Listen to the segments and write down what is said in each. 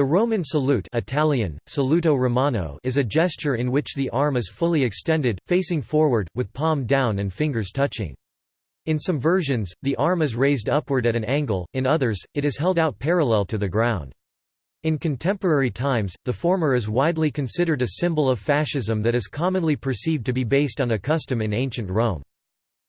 The Roman salute Italian, saluto romano is a gesture in which the arm is fully extended, facing forward, with palm down and fingers touching. In some versions, the arm is raised upward at an angle, in others, it is held out parallel to the ground. In contemporary times, the former is widely considered a symbol of fascism that is commonly perceived to be based on a custom in ancient Rome.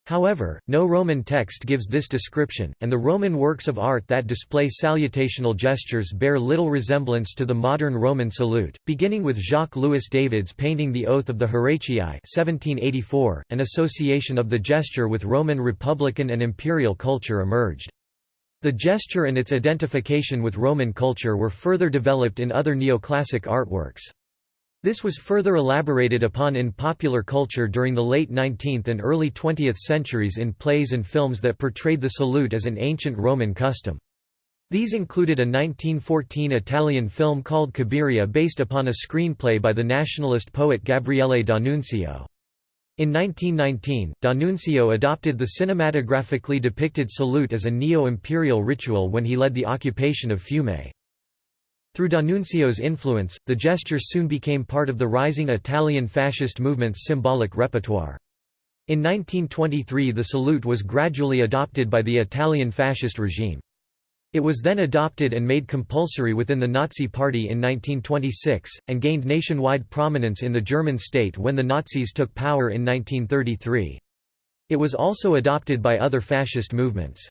However, no Roman text gives this description, and the Roman works of art that display salutational gestures bear little resemblance to the modern Roman salute, beginning with Jacques-Louis David's painting The Oath of the Horatii 1784, an association of the gesture with Roman republican and imperial culture emerged. The gesture and its identification with Roman culture were further developed in other neoclassic artworks. This was further elaborated upon in popular culture during the late 19th and early 20th centuries in plays and films that portrayed the salute as an ancient Roman custom. These included a 1914 Italian film called Cabiria based upon a screenplay by the nationalist poet Gabriele D'Annunzio. In 1919, D'Annunzio adopted the cinematographically depicted salute as a neo-imperial ritual when he led the occupation of Fiume. Through D'Annunzio's influence, the gesture soon became part of the rising Italian fascist movement's symbolic repertoire. In 1923 the salute was gradually adopted by the Italian fascist regime. It was then adopted and made compulsory within the Nazi Party in 1926, and gained nationwide prominence in the German state when the Nazis took power in 1933. It was also adopted by other fascist movements.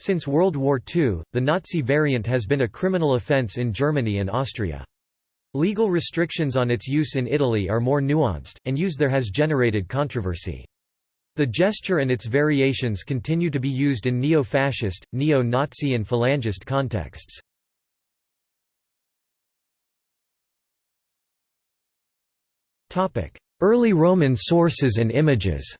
Since World War II, the Nazi variant has been a criminal offense in Germany and Austria. Legal restrictions on its use in Italy are more nuanced, and use there has generated controversy. The gesture and its variations continue to be used in neo-fascist, neo-Nazi and phalangist contexts. Early Roman sources and images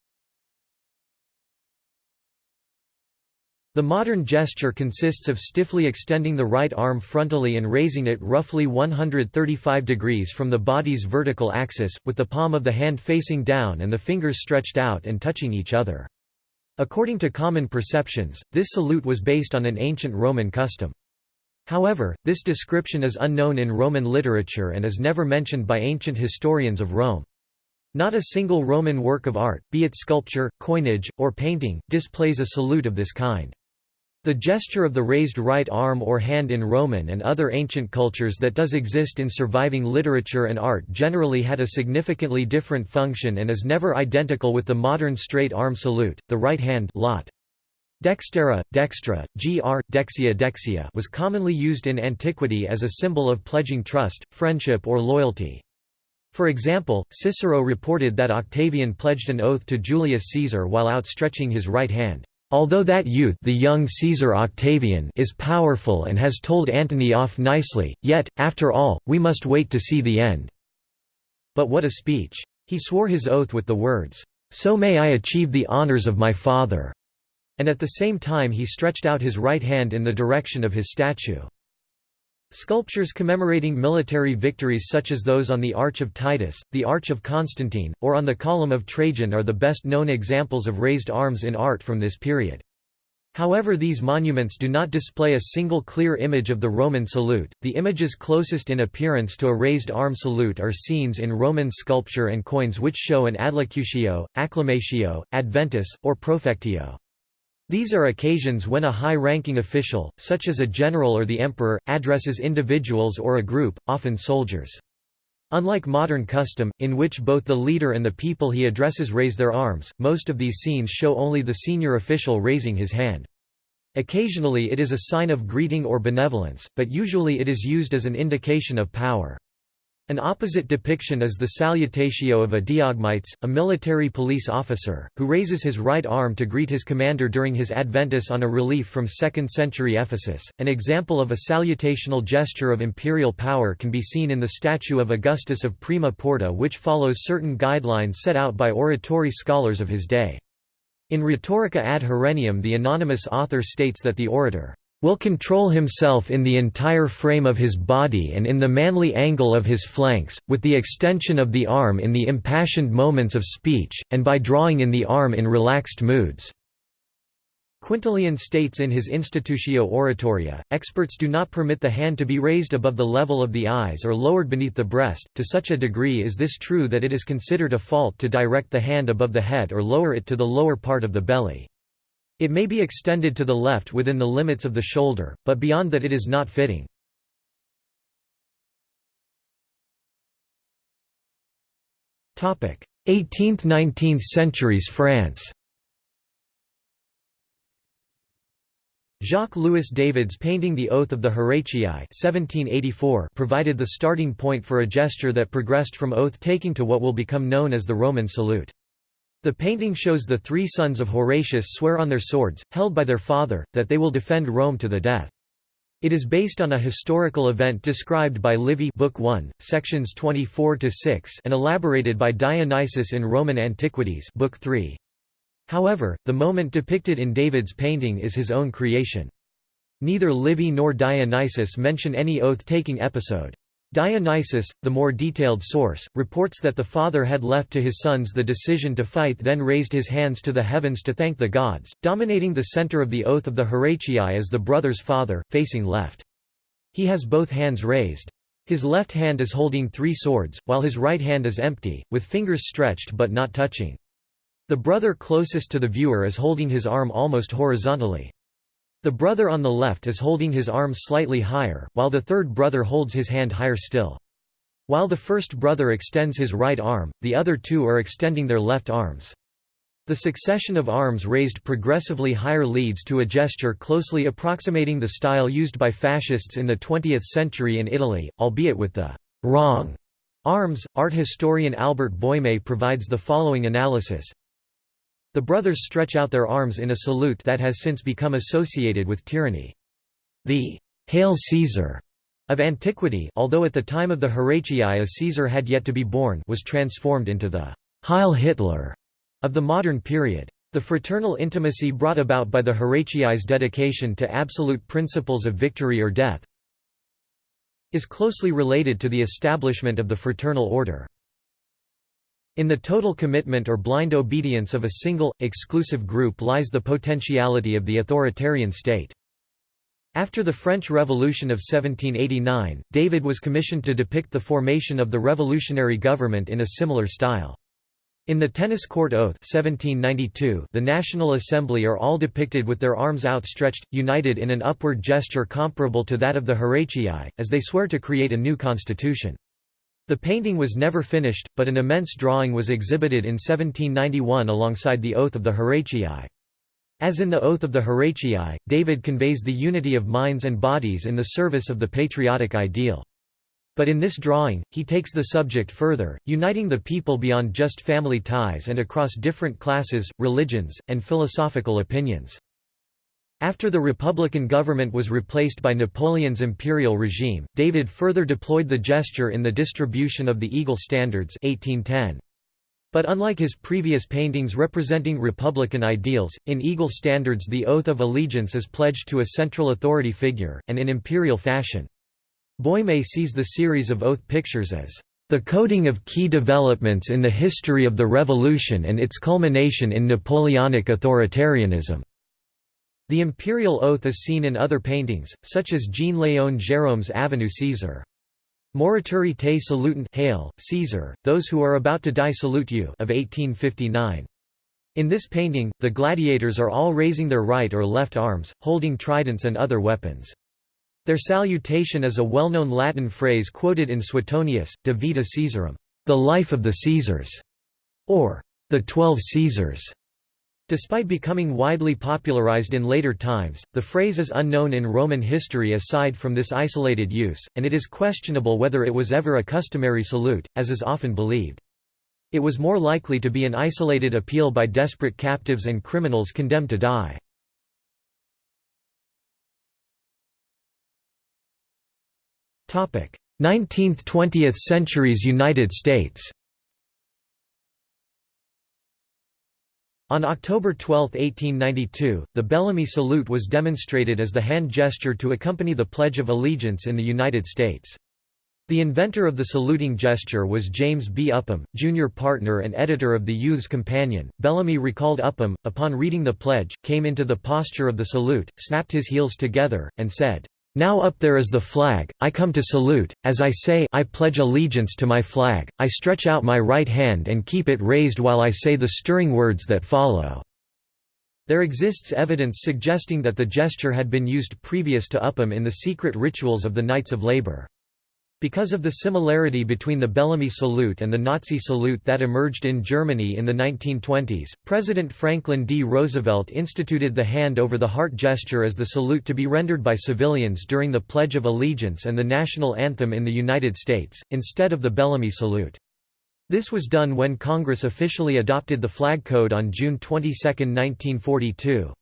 The modern gesture consists of stiffly extending the right arm frontally and raising it roughly 135 degrees from the body's vertical axis, with the palm of the hand facing down and the fingers stretched out and touching each other. According to common perceptions, this salute was based on an ancient Roman custom. However, this description is unknown in Roman literature and is never mentioned by ancient historians of Rome. Not a single Roman work of art, be it sculpture, coinage, or painting, displays a salute of this kind. The gesture of the raised right arm or hand in Roman and other ancient cultures that does exist in surviving literature and art generally had a significantly different function and is never identical with the modern straight arm salute. The right hand lot. Dextera, dextra, gr, dexia dexia was commonly used in antiquity as a symbol of pledging trust, friendship or loyalty. For example, Cicero reported that Octavian pledged an oath to Julius Caesar while outstretching his right hand. Although that youth the young Caesar Octavian is powerful and has told Antony off nicely, yet, after all, we must wait to see the end." But what a speech! He swore his oath with the words, "'So may I achieve the honours of my father' and at the same time he stretched out his right hand in the direction of his statue. Sculptures commemorating military victories such as those on the Arch of Titus, the Arch of Constantine, or on the Column of Trajan are the best known examples of raised arms in art from this period. However these monuments do not display a single clear image of the Roman salute, the images closest in appearance to a raised arm salute are scenes in Roman sculpture and coins which show an adlocutio, acclamatio, adventus, or profectio. These are occasions when a high-ranking official, such as a general or the emperor, addresses individuals or a group, often soldiers. Unlike modern custom, in which both the leader and the people he addresses raise their arms, most of these scenes show only the senior official raising his hand. Occasionally it is a sign of greeting or benevolence, but usually it is used as an indication of power. An opposite depiction is the salutatio of a diogmetes, a military police officer, who raises his right arm to greet his commander during his adventus on a relief from 2nd century Ephesus. An example of a salutational gesture of imperial power can be seen in the statue of Augustus of Prima Porta, which follows certain guidelines set out by oratory scholars of his day. In Rhetorica ad Herennium, the anonymous author states that the orator will control himself in the entire frame of his body and in the manly angle of his flanks, with the extension of the arm in the impassioned moments of speech, and by drawing in the arm in relaxed moods." Quintilian states in his Institutio Oratoria, experts do not permit the hand to be raised above the level of the eyes or lowered beneath the breast, to such a degree is this true that it is considered a fault to direct the hand above the head or lower it to the lower part of the belly. It may be extended to the left within the limits of the shoulder, but beyond that it is not fitting. Topic: 18th–19th centuries France Jacques-Louis David's painting The Oath of the Horatii 1784 provided the starting point for a gesture that progressed from oath-taking to what will become known as the Roman salute. The painting shows the three sons of Horatius swear on their swords, held by their father, that they will defend Rome to the death. It is based on a historical event described by Livy Book 1, sections 24 to 6, and elaborated by Dionysius in Roman Antiquities Book 3. However, the moment depicted in David's painting is his own creation. Neither Livy nor Dionysius mention any oath-taking episode. Dionysius, the more detailed source, reports that the father had left to his sons the decision to fight then raised his hands to the heavens to thank the gods, dominating the center of the oath of the Horatii as the brother's father, facing left. He has both hands raised. His left hand is holding three swords, while his right hand is empty, with fingers stretched but not touching. The brother closest to the viewer is holding his arm almost horizontally. The brother on the left is holding his arm slightly higher, while the third brother holds his hand higher still. While the first brother extends his right arm, the other two are extending their left arms. The succession of arms raised progressively higher leads to a gesture closely approximating the style used by fascists in the 20th century in Italy, albeit with the wrong arms. Art historian Albert Boime provides the following analysis the brothers stretch out their arms in a salute that has since become associated with tyranny. The «Hail Caesar» of antiquity although at the time of the Horatii a Caesar had yet to be born was transformed into the «Heil Hitler» of the modern period. The fraternal intimacy brought about by the Horatii's dedication to absolute principles of victory or death is closely related to the establishment of the fraternal order. In the total commitment or blind obedience of a single, exclusive group lies the potentiality of the authoritarian state. After the French Revolution of 1789, David was commissioned to depict the formation of the revolutionary government in a similar style. In the Tennis Court Oath 1792, the National Assembly are all depicted with their arms outstretched, united in an upward gesture comparable to that of the Horatii, as they swear to create a new constitution. The painting was never finished, but an immense drawing was exhibited in 1791 alongside the Oath of the Horatii. As in the Oath of the Horatii, David conveys the unity of minds and bodies in the service of the patriotic ideal. But in this drawing, he takes the subject further, uniting the people beyond just family ties and across different classes, religions, and philosophical opinions. After the Republican government was replaced by Napoleon's imperial regime, David further deployed the gesture in the distribution of the Eagle Standards 1810. But unlike his previous paintings representing Republican ideals, in Eagle Standards the oath of allegiance is pledged to a central authority figure, and in imperial fashion. Boime sees the series of oath pictures as the coding of key developments in the history of the revolution and its culmination in Napoleonic authoritarianism. The imperial oath is seen in other paintings, such as Jean-Léon Gérôme's Avenue Caesar. Morituri te salutant Hail, Caesar, those who are about to die salute you of 1859. In this painting, the gladiators are all raising their right or left arms, holding tridents and other weapons. Their salutation is a well-known Latin phrase quoted in Suetonius, De Vita Caesarum, the life of the Caesars, or the Twelve Caesars. Despite becoming widely popularized in later times, the phrase is unknown in Roman history aside from this isolated use, and it is questionable whether it was ever a customary salute, as is often believed. It was more likely to be an isolated appeal by desperate captives and criminals condemned to die. Topic: 19th–20th centuries United States. On October 12, 1892, the Bellamy salute was demonstrated as the hand gesture to accompany the Pledge of Allegiance in the United States. The inventor of the saluting gesture was James B. Upham, junior partner and editor of the Youth's Companion. Bellamy recalled Upham, upon reading the pledge, came into the posture of the salute, snapped his heels together, and said, now up there is the flag, I come to salute, as I say I pledge allegiance to my flag, I stretch out my right hand and keep it raised while I say the stirring words that follow." There exists evidence suggesting that the gesture had been used previous to Upham in the secret rituals of the Knights of Labor. Because of the similarity between the Bellamy salute and the Nazi salute that emerged in Germany in the 1920s, President Franklin D. Roosevelt instituted the hand over the heart gesture as the salute to be rendered by civilians during the Pledge of Allegiance and the national anthem in the United States, instead of the Bellamy salute. This was done when Congress officially adopted the flag code on June 22, 1942.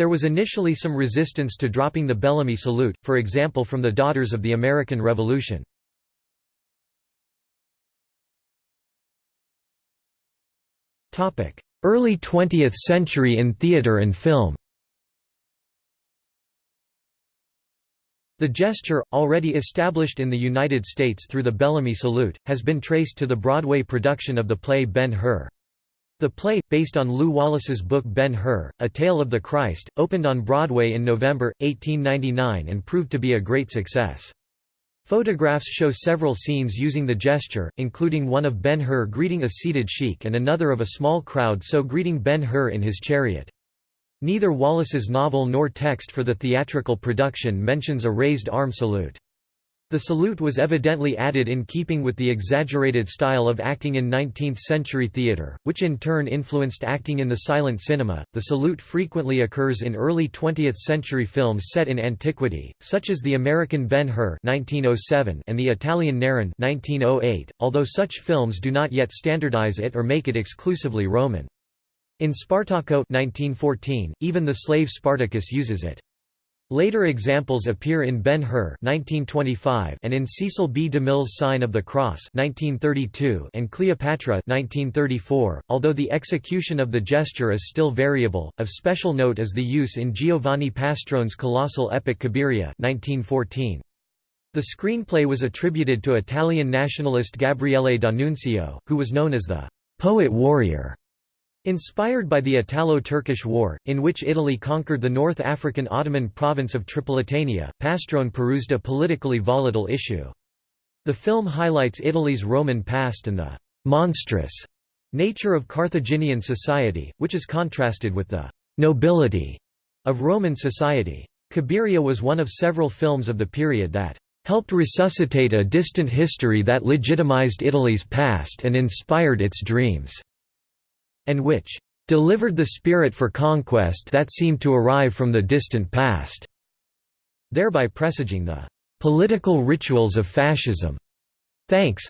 There was initially some resistance to dropping the Bellamy salute, for example from the Daughters of the American Revolution. Early 20th century in theatre and film The gesture, already established in the United States through the Bellamy Salute, has been traced to the Broadway production of the play Ben-Hur. The play, based on Lew Wallace's book Ben-Hur, A Tale of the Christ, opened on Broadway in November, 1899 and proved to be a great success. Photographs show several scenes using the gesture, including one of Ben-Hur greeting a seated sheik and another of a small crowd so greeting Ben-Hur in his chariot. Neither Wallace's novel nor text for the theatrical production mentions a raised arm salute. The salute was evidently added in keeping with the exaggerated style of acting in 19th century theatre, which in turn influenced acting in the silent cinema. The salute frequently occurs in early 20th century films set in antiquity, such as the American Ben Hur (1907) and the Italian Nerone (1908), although such films do not yet standardize it or make it exclusively Roman. In Spartaco 1914, even the slave Spartacus uses it. Later examples appear in Ben-Hur and in Cecil B. DeMille's Sign of the Cross and Cleopatra 1934, although the execution of the gesture is still variable. Of special note is the use in Giovanni Pastrone's colossal epic Cabiria 1914. The screenplay was attributed to Italian nationalist Gabriele D'Annunzio, who was known as the poet-warrior Inspired by the Italo-Turkish War, in which Italy conquered the North African Ottoman province of Tripolitania, Pastrone perused a politically volatile issue. The film highlights Italy's Roman past and the «monstrous» nature of Carthaginian society, which is contrasted with the «nobility» of Roman society. Cabiria was one of several films of the period that helped resuscitate a distant history that legitimized Italy's past and inspired its dreams and which delivered the spirit for conquest that seemed to arrive from the distant past, thereby presaging the political rituals of fascism. Thanks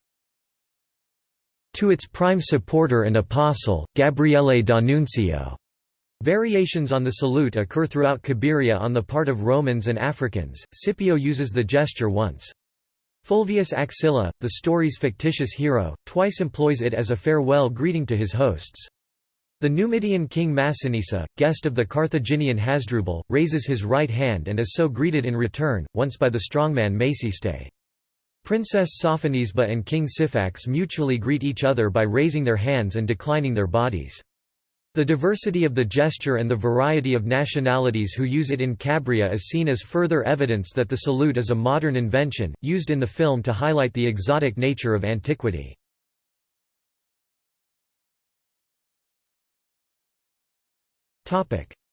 to its prime supporter and apostle, Gabriele D'Annunzio. Variations on the salute occur throughout Cabiria on the part of Romans and Africans. Scipio uses the gesture once. Fulvius Axilla, the story's fictitious hero, twice employs it as a farewell greeting to his hosts. The Numidian king Massinissa, guest of the Carthaginian Hasdrubal, raises his right hand and is so greeted in return, once by the strongman Maciste. Princess Sophonisba and King Syphax mutually greet each other by raising their hands and declining their bodies. The diversity of the gesture and the variety of nationalities who use it in Cabiria is seen as further evidence that the salute is a modern invention, used in the film to highlight the exotic nature of antiquity.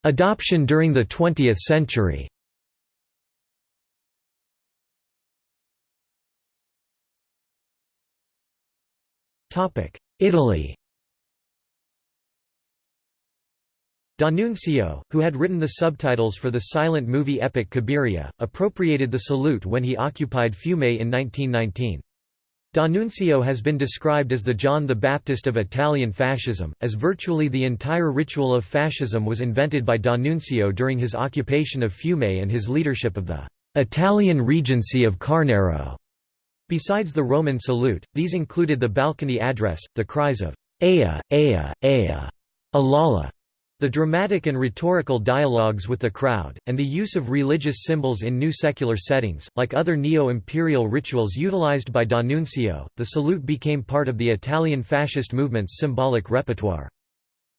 Adoption during the 20th century. Italy. D'Annunzio, who had written the subtitles for the silent movie epic Cabiria, appropriated the salute when he occupied Fiume in 1919. D'Annunzio has been described as the John the Baptist of Italian fascism, as virtually the entire ritual of fascism was invented by D'Annunzio during his occupation of Fiume and his leadership of the Italian Regency of Quarnero. Besides the Roman salute, these included the balcony address, the cries of Ea, Ea, Ea, Alala, The dramatic and rhetorical dialogues with the crowd, and the use of religious symbols in new secular settings, like other neo-imperial rituals utilized by D'Annunzio, the salute became part of the Italian fascist movement's symbolic repertoire.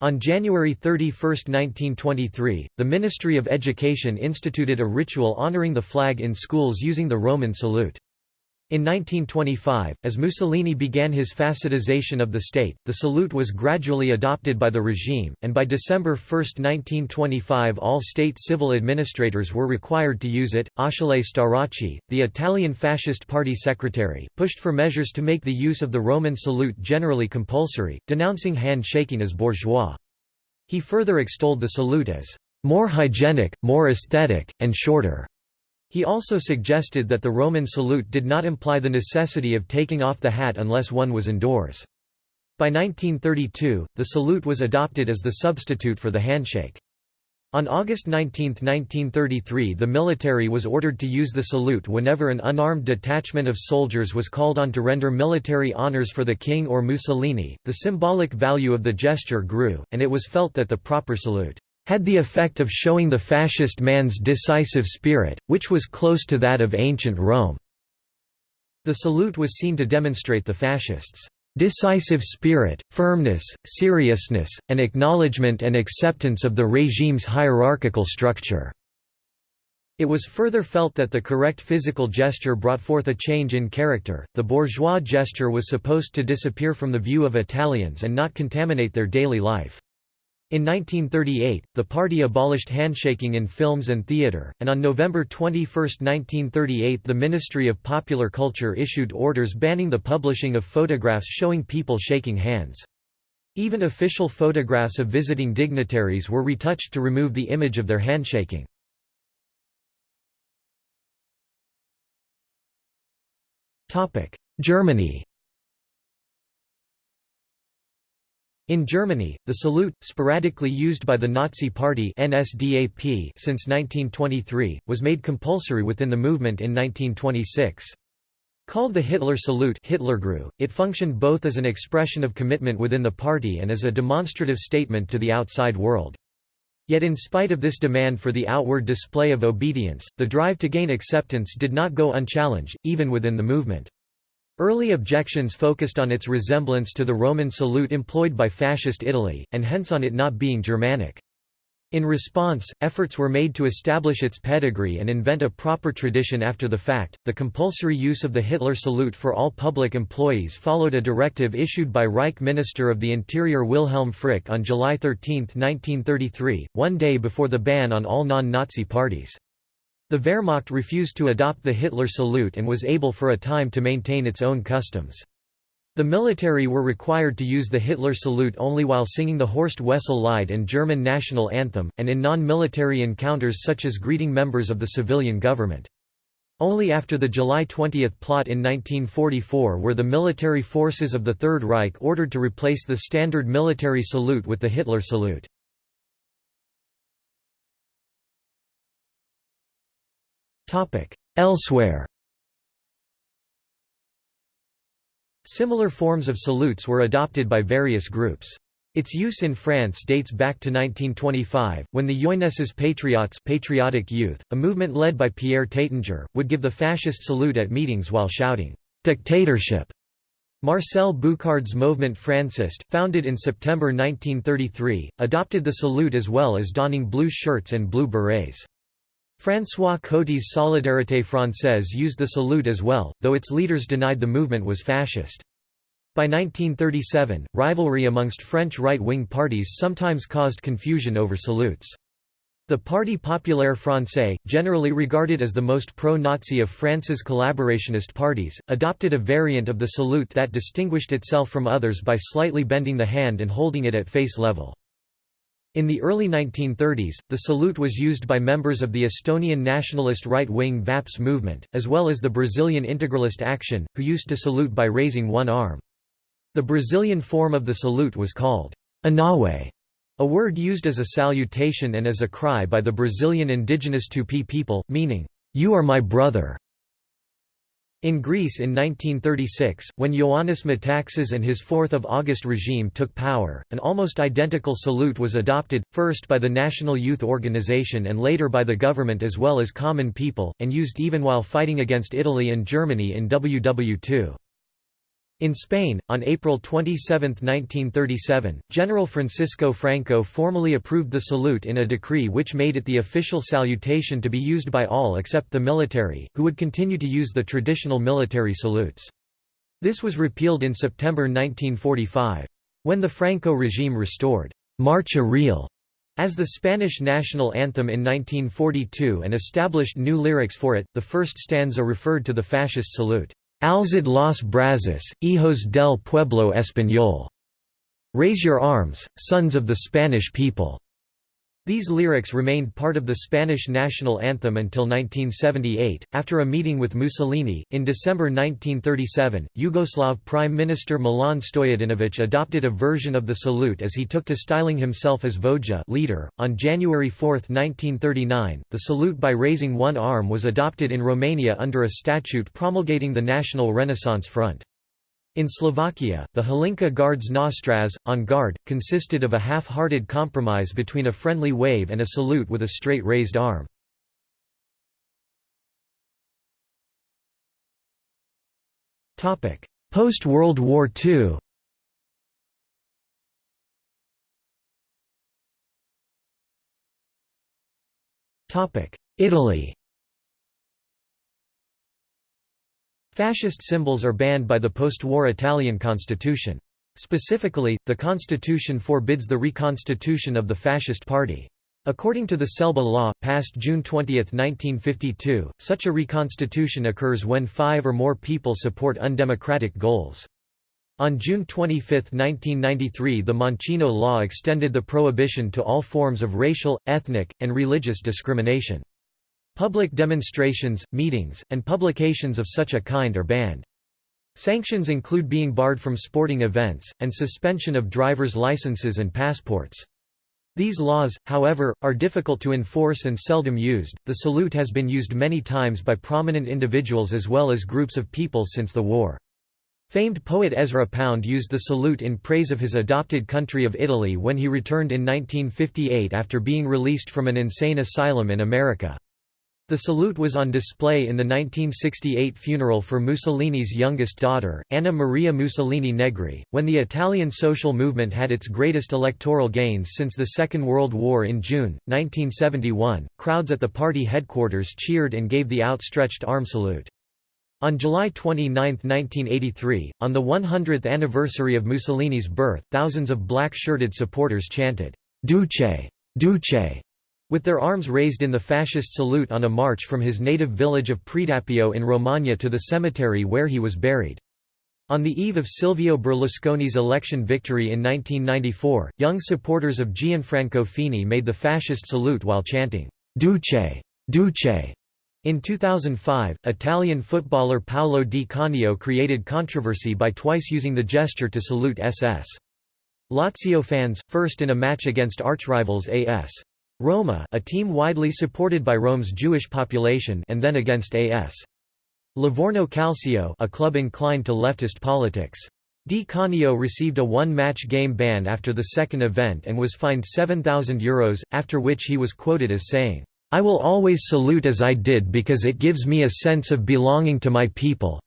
On January 31, 1923, the Ministry of Education instituted a ritual honoring the flag in schools using the Roman salute. In 1925, as Mussolini began his fascistization of the state, the salute was gradually adopted by the regime, and by December 1, 1925 all state civil administrators were required to use it. Achille Starace, the Italian Fascist Party secretary, pushed for measures to make the use of the Roman salute generally compulsory, denouncing hand-shaking as bourgeois. He further extolled the salute as more hygienic, more aesthetic, and shorter. He also suggested that the Roman salute did not imply the necessity of taking off the hat unless one was indoors. By 1932, the salute was adopted as the substitute for the handshake. On August 19, 1933 the military was ordered to use the salute whenever an unarmed detachment of soldiers was called on to render military honors for the king or Mussolini. The symbolic value of the gesture grew, and it was felt that the proper salute had the effect of showing the fascist man's decisive spirit, which was close to that of ancient Rome. The salute was seen to demonstrate the fascists' decisive spirit, firmness, seriousness, and acknowledgement and acceptance of the regime's hierarchical structure. It was further felt that the correct physical gesture brought forth a change in character. The bourgeois gesture was supposed to disappear from the view of Italians and not contaminate their daily life. In 1938, the party abolished handshaking in films and theatre, and on November 21, 1938 the Ministry of Popular Culture issued orders banning the publishing of photographs showing people shaking hands. Even official photographs of visiting dignitaries were retouched to remove the image of their handshaking. Germany In Germany, the salute, sporadically used by the Nazi Party NSDAP since 1923, was made compulsory within the movement in 1926. Called the Hitler salute Hitlergruß, it functioned both as an expression of commitment within the party and as a demonstrative statement to the outside world. Yet in spite of this demand for the outward display of obedience, the drive to gain acceptance did not go unchallenged, even within the movement. Early objections focused on its resemblance to the Roman salute employed by Fascist Italy, and hence on it not being Germanic. In response, efforts were made to establish its pedigree and invent a proper tradition after the fact. The compulsory use of the Hitler salute for all public employees followed a directive issued by Reich Minister of the Interior Wilhelm Frick on July 13, 1933, one day before the ban on all non-Nazi parties. The Wehrmacht refused to adopt the Hitler salute and was able for a time to maintain its own customs. The military were required to use the Hitler salute only while singing the Horst Wessel Lied and German national anthem, and in non-military encounters such as greeting members of the civilian government. Only after the July 20 plot in 1944 were the military forces of the Third Reich ordered to replace the standard military salute with the Hitler salute. Elsewhere Similar forms of salutes were adopted by various groups. Its use in France dates back to 1925, when the Jeunesses Patriotes patriotic youth, a movement led by Pierre Taittinger, would give the fascist salute at meetings while shouting, "'Dictatorship!' Marcel Bucard's Movement Franciste, founded in September 1933, adopted the salute as well as donning blue shirts and blue berets. François Coty's Solidarité Française used the salute as well, though its leaders denied the movement was fascist. By 1937, rivalry amongst French right-wing parties sometimes caused confusion over salutes. The Parti populaire français, generally regarded as the most pro-Nazi of France's collaborationist parties, adopted a variant of the salute that distinguished itself from others by slightly bending the hand and holding it at face level. In the early 1930s, the salute was used by members of the Estonian nationalist right-wing VAPS movement, as well as the Brazilian integralist Action, who used to salute by raising one arm. The Brazilian form of the salute was called Anauê, a word used as a salutation and as a cry by the Brazilian indigenous Tupi people, meaning, "'You are my brother'". In Greece in 1936, when Ioannis Metaxas and his 4th of August regime took power, an almost identical salute was adopted, first by the National Youth Organization and later by the government as well as common people, and used even while fighting against Italy and Germany in WW2. In Spain, on April 27, 1937, General Francisco Franco formally approved the salute in a decree which made it the official salutation to be used by all except the military, who would continue to use the traditional military salutes. This was repealed in September 1945. When the Franco regime restored Marcha Real as the Spanish national anthem in 1942 and established new lyrics for it, the first stanza referred to the fascist salute. Alzad los brazos, hijos del pueblo español. Raise your arms, sons of the Spanish people. These lyrics remained part of the Spanish national anthem until 1978. After a meeting with Mussolini, in December 1937, Yugoslav Prime Minister Milan Stojadinovic adopted a version of the salute as he took to styling himself as Voja leader. On January 4, 1939, the salute by raising one arm was adopted in Romania under a statute promulgating the National Renaissance Front. In Slovakia, the Hlinka Guards Nostras, on guard, consisted of a half-hearted compromise between a friendly wave and a salute with a straight raised arm. Post-World War II Italy Fascist symbols are banned by the post-war Italian constitution. Specifically, the constitution forbids the reconstitution of the fascist party. According to the Scelba law, passed June 20, 1952, such a reconstitution occurs when five or more people support undemocratic goals. On June 25, 1993 the Mancino law extended the prohibition to all forms of racial, ethnic, and religious discrimination. Public demonstrations, meetings, and publications of such a kind are banned. Sanctions include being barred from sporting events, and suspension of driver's licenses and passports. These laws, however, are difficult to enforce and seldom used. The salute has been used many times by prominent individuals as well as groups of people since the war. Famed poet Ezra Pound used the salute in praise of his adopted country of Italy when he returned in 1958 after being released from an insane asylum in America. The salute was on display in the 1968 funeral for Mussolini's youngest daughter, Anna Maria Mussolini Negri. When the Italian social movement had its greatest electoral gains since the Second World War in June, 1971, crowds at the party headquarters cheered and gave the outstretched arm salute. On July 29, 1983, on the 100th anniversary of Mussolini's birth, thousands of black-shirted supporters chanted, Duce! Duce! With their arms raised in the fascist salute on a march from his native village of Predappio in Romagna to the cemetery where he was buried. On the eve of Silvio Berlusconi's election victory in 1994, young supporters of Gianfranco Fini made the fascist salute while chanting, Duce! Duce! In 2005, Italian footballer Paolo Di Canio created controversy by twice using the gesture to salute SS. Lazio fans, first in a match against archrivals AS. Roma a team widely supported by Rome's Jewish population and then against AS. Livorno Calcio a club inclined to leftist politics. Di Canio received a one-match game ban after the second event and was fined €7,000, Euros, after which he was quoted as saying, "'I will always salute as I did because it gives me a sense of belonging to my people,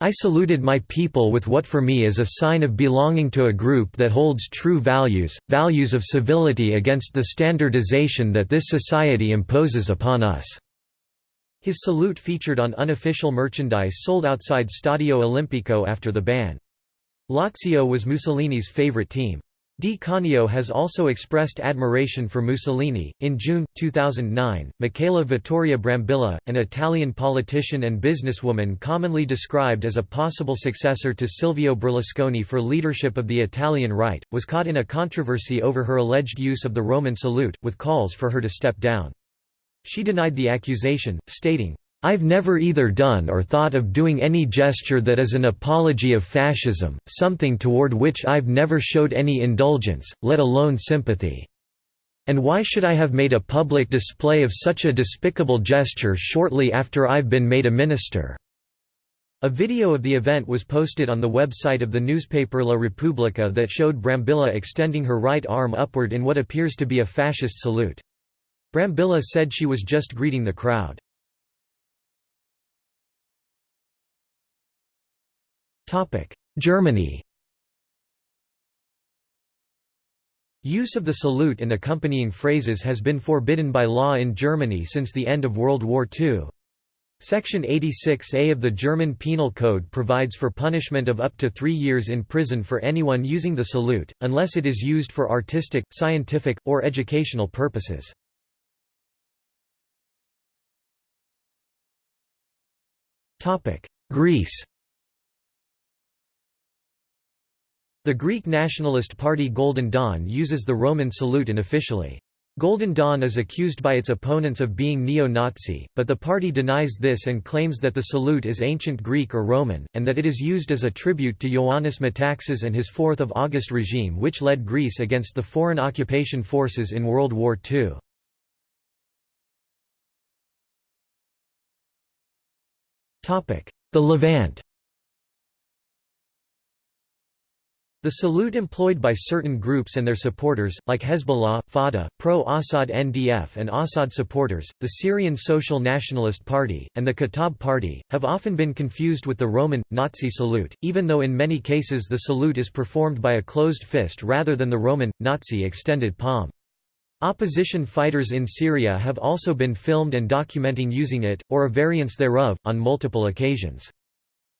I saluted my people with what for me is a sign of belonging to a group that holds true values, values of civility against the standardization that this society imposes upon us." His salute featured on unofficial merchandise sold outside Stadio Olimpico after the ban. Lazio was Mussolini's favorite team. Di Canio has also expressed admiration for Mussolini. In June 2009, Michela Vittoria Brambilla, an Italian politician and businesswoman commonly described as a possible successor to Silvio Berlusconi for leadership of the Italian right, was caught in a controversy over her alleged use of the Roman salute, with calls for her to step down. She denied the accusation, stating, I've never either done or thought of doing any gesture that is an apology of fascism, something toward which I've never showed any indulgence, let alone sympathy." And why should I have made a public display of such a despicable gesture shortly after I've been made a minister?' A video of the event was posted on the website of the newspaper La Repubblica that showed Brambilla extending her right arm upward in what appears to be a fascist salute. Brambilla said she was just greeting the crowd. Germany Use of the salute and accompanying phrases has been forbidden by law in Germany since the end of World War II. Section 86A of the German Penal Code provides for punishment of up to three years in prison for anyone using the salute, unless it is used for artistic, scientific, or educational purposes. Greece The Greek nationalist party Golden Dawn uses the Roman salute unofficially. Golden Dawn is accused by its opponents of being neo-Nazi, but the party denies this and claims that the salute is ancient Greek or Roman, and that it is used as a tribute to Ioannis Metaxas and his 4th of August regime which led Greece against the foreign occupation forces in World War II. The Levant The salute employed by certain groups and their supporters, like Hezbollah, Fatah, pro-Assad NDF and Assad supporters, the Syrian Social Nationalist Party, and the Kataib Party, have often been confused with the Roman, Nazi salute, even though in many cases the salute is performed by a closed fist rather than the Roman, Nazi extended palm. Opposition fighters in Syria have also been filmed and documenting using it, or a variance thereof, on multiple occasions.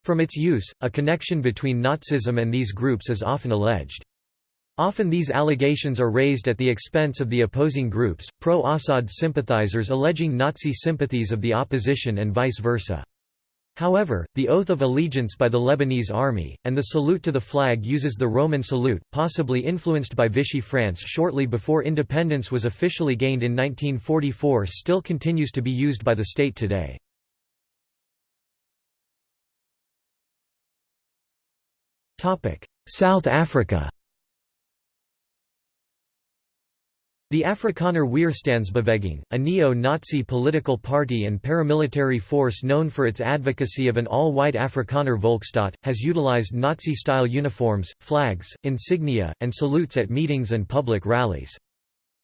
From its use, a connection between Nazism and these groups is often alleged. Often these allegations are raised at the expense of the opposing groups, pro-Assad sympathizers alleging Nazi sympathies of the opposition and vice versa. However, the oath of allegiance by the Lebanese army, and the salute to the flag uses the Roman salute, possibly influenced by Vichy France shortly before independence was officially gained in 1944 still continues to be used by the state today. South Africa The Afrikaner Weerstandsbeweging, a neo-Nazi political party and paramilitary force known for its advocacy of an all-white Afrikaner Volksstaat, has utilized Nazi-style uniforms, flags, insignia, and salutes at meetings and public rallies.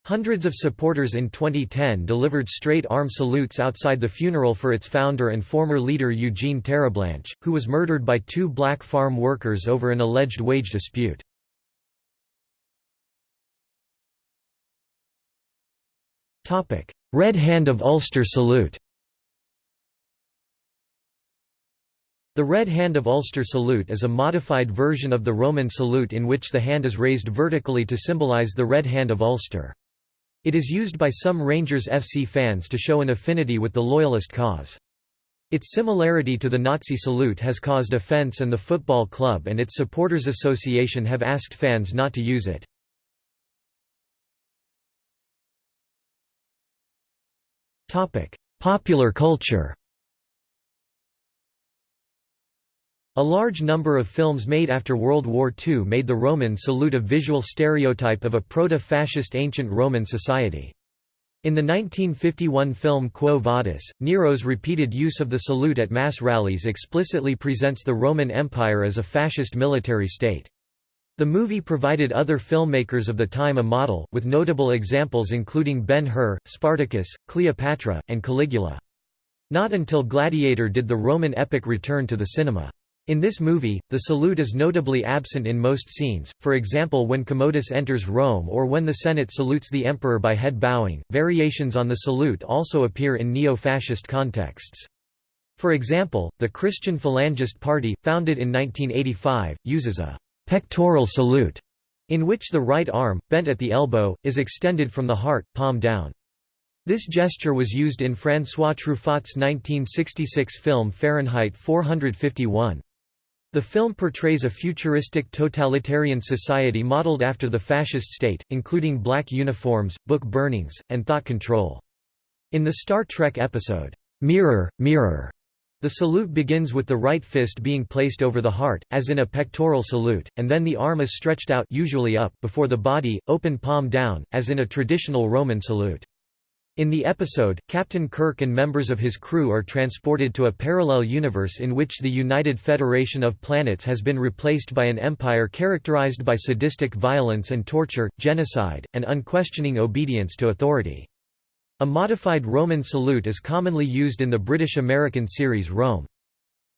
Hundreds of supporters in 2010 delivered straight-arm salutes outside the funeral for its founder and former leader Eugene Terre'Blanche, who was murdered by two black farm workers over an alleged wage dispute. Red Hand of Ulster salute The Red Hand of Ulster salute is a modified version of the Roman salute in which the hand is raised vertically to symbolize the Red Hand of Ulster. It is used by some Rangers FC fans to show an affinity with the Loyalist cause. Its similarity to the Nazi salute has caused offence and the football club and its supporters association have asked fans not to use it. Popular culture A large number of films made after World War II made the Roman salute a visual stereotype of a proto-fascist ancient Roman society. In the 1951 film Quo Vadis, Nero's repeated use of the salute at mass rallies explicitly presents the Roman Empire as a fascist military state. The movie provided other filmmakers of the time a model, with notable examples including Ben-Hur, Spartacus, Cleopatra, and Caligula. Not until Gladiator did the Roman epic return to the cinema. In this movie, the salute is notably absent in most scenes, for example when Commodus enters Rome or when the Senate salutes the emperor by head bowing. Variations on the salute also appear in neo-fascist contexts. For example, the Christian Phalangist Party, founded in 1985, uses a pectoral salute, in which the right arm, bent at the elbow, is extended from the heart, palm down. This gesture was used in François Truffaut's 1966 film Fahrenheit 451. The film portrays a futuristic totalitarian society modeled after the fascist state, including black uniforms, book burnings, and thought control. In the Star Trek episode, Mirror, Mirror, The salute begins with the right fist being placed over the heart, as in a pectoral salute, and then the arm is stretched out usually up before the body, open palm down, as in a traditional Roman salute. In the episode, Captain Kirk and members of his crew are transported to a parallel universe in which the United Federation of Planets has been replaced by an empire characterized by sadistic violence and torture, genocide, and unquestioning obedience to authority. A modified Roman salute is commonly used in the British-American series Rome.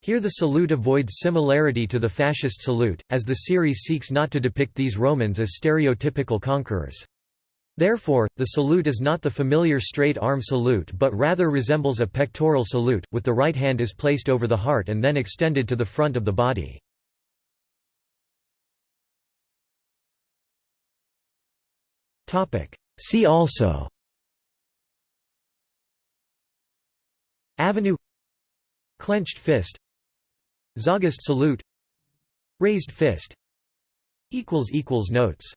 Here the salute avoids similarity to the fascist salute, as the series seeks not to depict these Romans as stereotypical conquerors. Therefore, the salute is not the familiar straight arm salute but rather resembles a pectoral salute, with the right hand is placed over the heart and then extended to the front of the body. See also Avenue Clenched fist Zogist salute Raised fist Notes